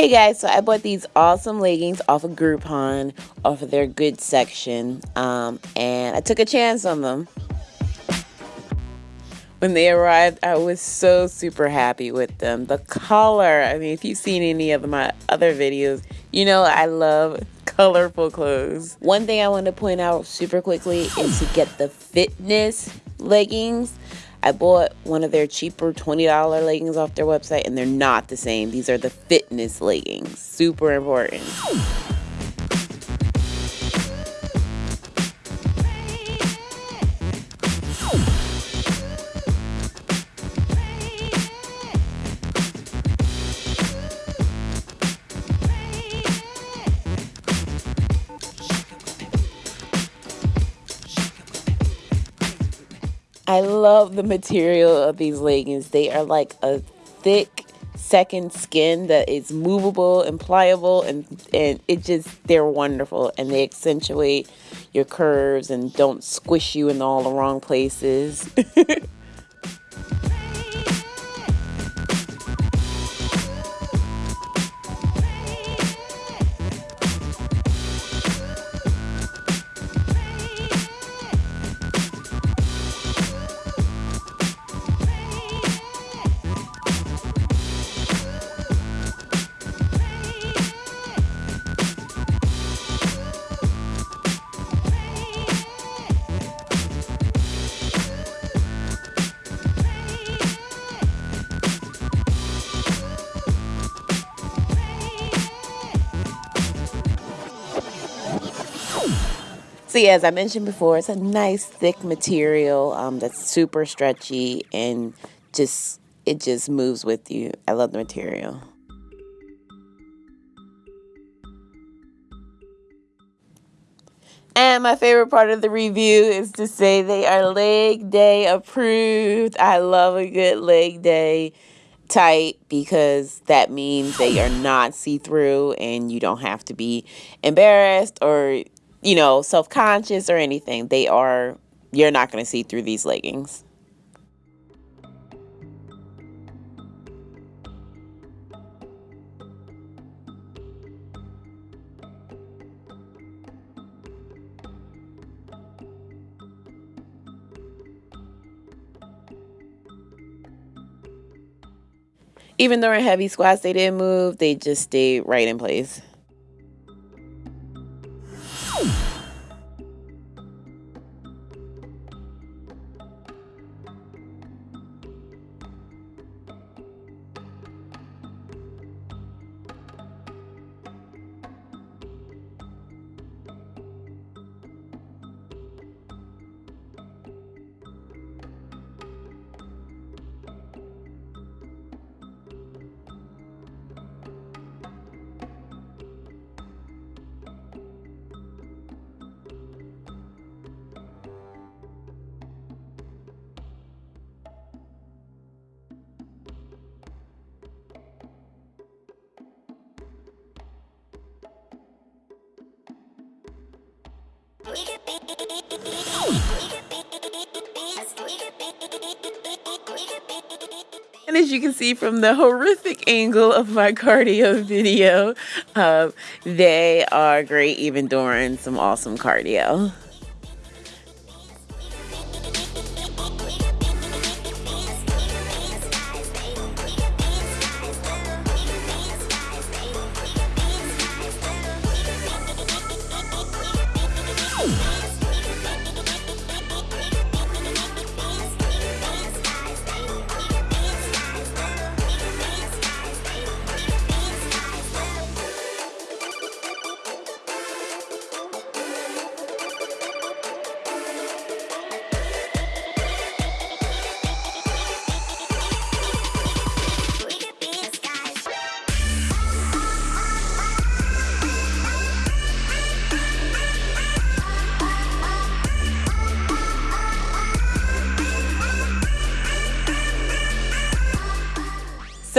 Hey guys, so I bought these awesome leggings off of Groupon, off of their good section, um, and I took a chance on them. When they arrived, I was so super happy with them. The color, I mean, if you've seen any of my other videos, you know I love colorful clothes. One thing I want to point out super quickly is to get the fitness leggings. I bought one of their cheaper $20 leggings off their website and they're not the same. These are the fitness leggings. Super important. I love the material of these leggings. They are like a thick second skin that is movable and pliable and and it just they're wonderful and they accentuate your curves and don't squish you in all the wrong places. So yeah, as I mentioned before, it's a nice thick material um, that's super stretchy and just it just moves with you. I love the material. And my favorite part of the review is to say they are leg day approved. I love a good leg day tight because that means they are not see-through and you don't have to be embarrassed or you know, self conscious or anything. They are, you're not going to see through these leggings. Even though in heavy squats they didn't move, they just stayed right in place. And as you can see from the horrific angle of my cardio video, uh, they are great even during some awesome cardio.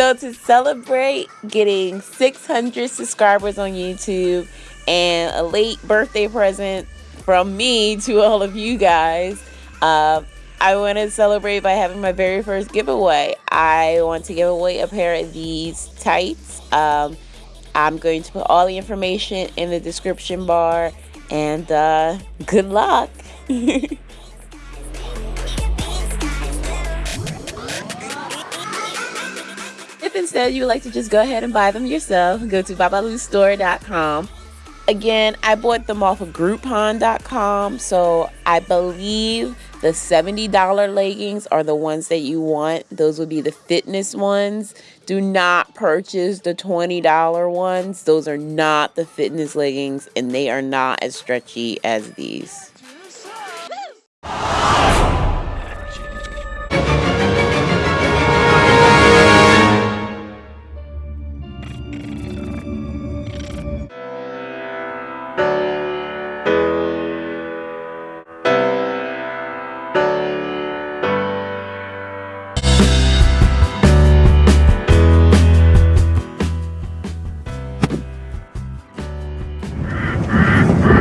So to celebrate getting 600 subscribers on YouTube and a late birthday present from me to all of you guys. Uh, I want to celebrate by having my very first giveaway. I want to give away a pair of these tights. Um, I'm going to put all the information in the description bar and uh, good luck. instead you would like to just go ahead and buy them yourself, go to babalustore.com Again, I bought them off of Groupon.com, so I believe the $70 leggings are the ones that you want. Those would be the fitness ones. Do not purchase the $20 ones. Those are not the fitness leggings, and they are not as stretchy as these.